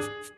you